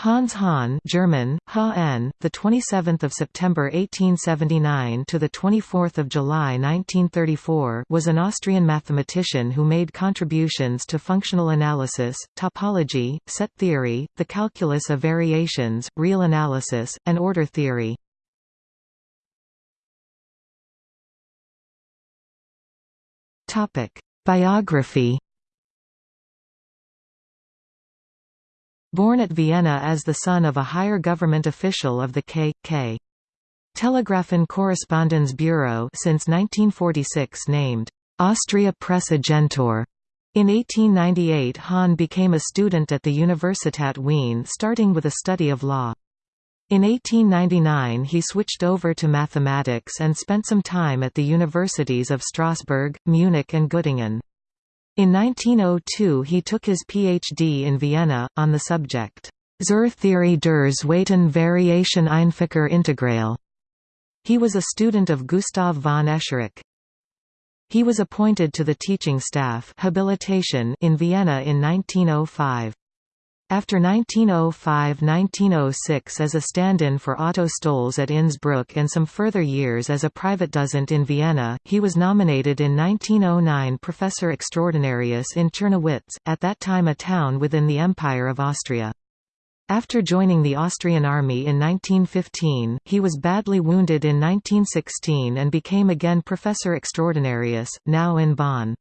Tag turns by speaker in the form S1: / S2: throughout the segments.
S1: Hans Hahn German HN the 27th of September 1879 to the 24th of July 1934 was an Austrian mathematician who made contributions to functional analysis, topology, set theory, the calculus of variations, real analysis, and order theory. Topic: Biography Born at Vienna as the son of a higher government official of the K.K. Telegrafen Correspondence Bureau since 1946 named Austria Presse Agentur. In 1898 Hahn became a student at the Universitat Wien starting with a study of law. In 1899 he switched over to mathematics and spent some time at the universities of Strasbourg, Munich and Göttingen. In 1902 he took his PhD in Vienna, on the subject, Zur Theorie der Zweiten Variation Einfacher Integral. He was a student of Gustav von Escherich. He was appointed to the teaching staff habilitation in Vienna in 1905. After 1905–1906 as a stand-in for Otto Stolz at Innsbruck and some further years as a private dozent in Vienna, he was nominated in 1909 Professor Extraordinarius in Czernowitz, at that time a town within the Empire of Austria. After joining the Austrian army in 1915, he was badly wounded in 1916 and became again Professor Extraordinarius, now in Bonn.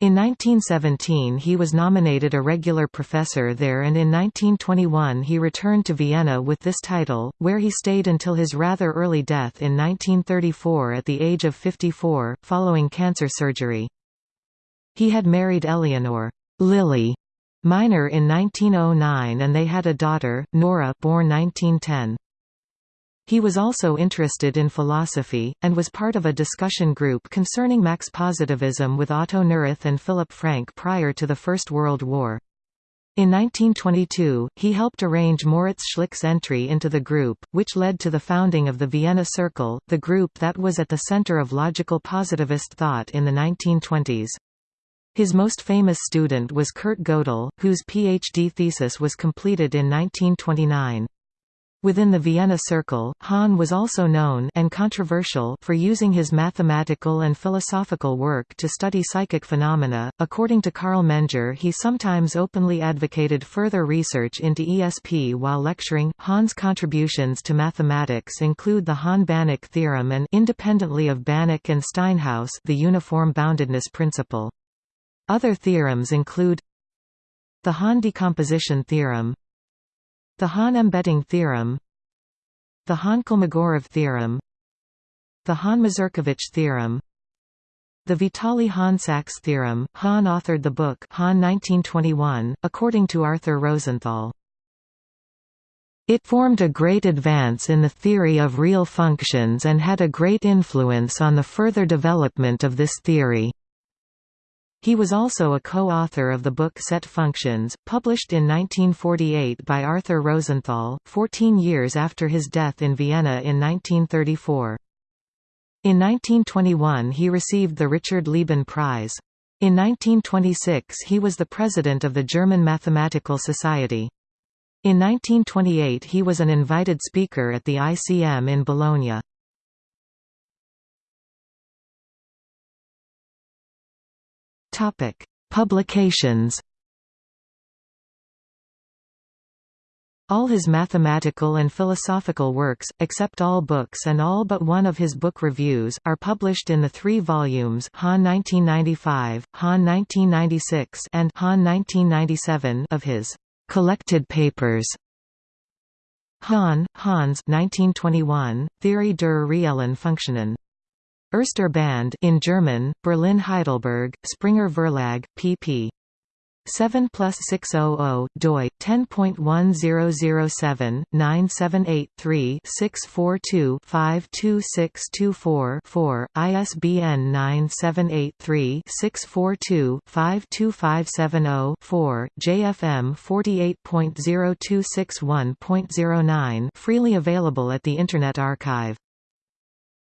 S1: In 1917 he was nominated a regular professor there and in 1921 he returned to Vienna with this title, where he stayed until his rather early death in 1934 at the age of 54, following cancer surgery. He had married Eleanor Lily Minor in 1909 and they had a daughter, Nora born 1910. He was also interested in philosophy, and was part of a discussion group concerning Mach's positivism with Otto Neurath and Philip Frank prior to the First World War. In 1922, he helped arrange Moritz Schlick's entry into the group, which led to the founding of the Vienna Circle, the group that was at the center of logical positivist thought in the 1920s. His most famous student was Kurt Gödel, whose PhD thesis was completed in 1929. Within the Vienna Circle, Hahn was also known and controversial for using his mathematical and philosophical work to study psychic phenomena. According to Carl Menger, he sometimes openly advocated further research into ESP while lecturing. Hahn's contributions to mathematics include the Hahn-Banach theorem and independently of Banach and Steinhaus, the uniform boundedness principle. Other theorems include the Hahn decomposition theorem, the Hahn-embedding theorem The Hahn-Kolmogorov theorem The Hahn-Mazurkiewicz theorem the Vitali Hahn-Saks theorem, Hahn authored the book Hahn 1921, according to Arthur Rosenthal. It formed a great advance in the theory of real functions and had a great influence on the further development of this theory. He was also a co-author of the book Set Functions, published in 1948 by Arthur Rosenthal, 14 years after his death in Vienna in 1934. In 1921 he received the Richard Lieben Prize. In 1926 he was the president of the German Mathematical Society. In 1928 he was an invited speaker at the ICM in Bologna. Topic: Publications. All his mathematical and philosophical works, except all books and all but one of his book reviews, are published in the three volumes Hahn 1995, Hahn 1996 and Hahn 1997 of his «collected papers». Hahn, Hans 1921, Theorie der reellen Funktionen. Erster Band in German, Berlin Heidelberg, Springer Verlag, pp. 7 plus 600 doi 10.1007-978-3-642-52624-4, ISBN 978-3-642-52570-4, JFM 48.0261.09 freely available at the Internet Archive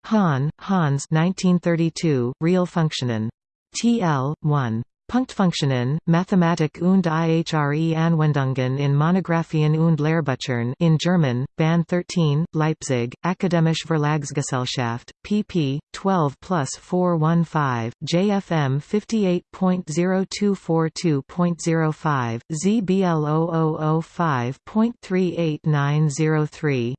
S1: Hahn, Hans 1932, Real Funktionen. TL, 1. Punktfunktionen, Mathematik und ihre Anwendungen in Monographien und Lehrbüchern in German, Band 13, Leipzig, Akademische Verlagsgesellschaft, pp. 12 plus 415, JFM 58.0242.05, ZBL 0005.38903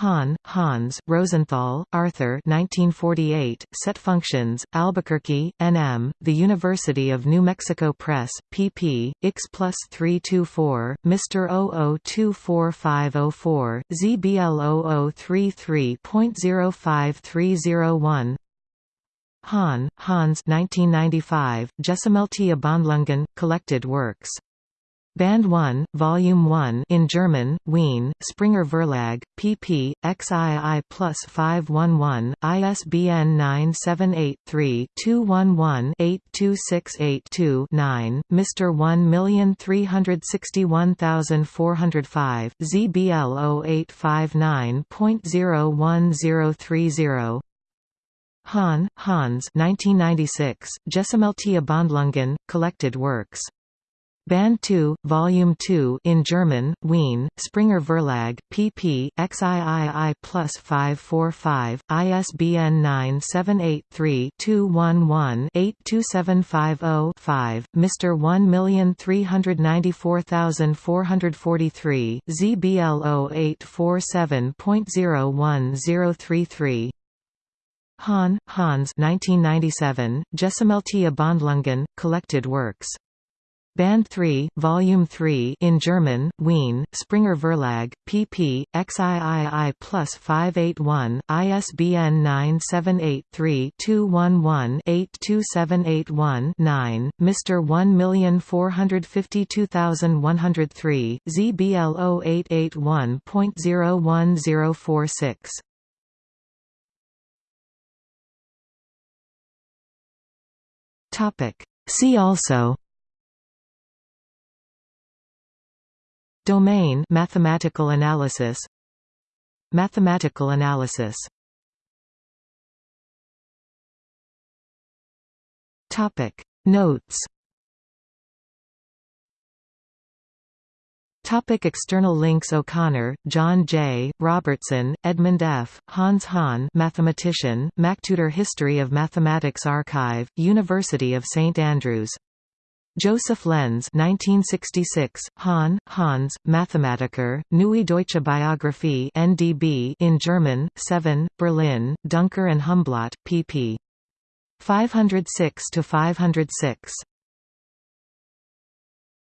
S1: Hahn, Hans, Rosenthal, Arthur 1948, Set Functions, Albuquerque, NM, The University of New Mexico Press, pp. X plus 324, Mr. 00245504, ZBL 0033.05301 Hahn, Hans 1995, Gesammelte Abhandlungen, Collected Works Band 1, Volume 1 in German, Wien, Springer Verlag, pp. XII plus 511, ISBN 978-3-211-82682-9, Mr. 1361405, ZBL 0859.01030 Hahn, Hans 1996, Gesammelte Abhandlungen, Collected Works Band 2, Volume 2 in German, Wien, Springer Verlag, pp. XIII plus 545, ISBN 978-3-211-82750-5, Mr. 1394443, ZBL 0847.01033 Hahn, Hans 1997, Gesammelte Abhandlungen, Collected Works Band 3, Volume 3 in German, Wien, Springer Verlag, pp. XIII plus 581, ISBN 978-3-211-82781-9, Mr. 1452103, ZBL 0881.01046. See also Domain mathematical analysis Mathematical analysis Topic Notes Topic external links O'Connor, John J., Robertson, Edmund F., Hans Hahn mathematician, MacTutor History of Mathematics Archive, University of St Andrews Joseph Lenz 1966, Hahn, Hans, Mathematiker, Neue Deutsche Biographie NDB in German, 7, Berlin, Duncker and Humblot, pp. 506–506.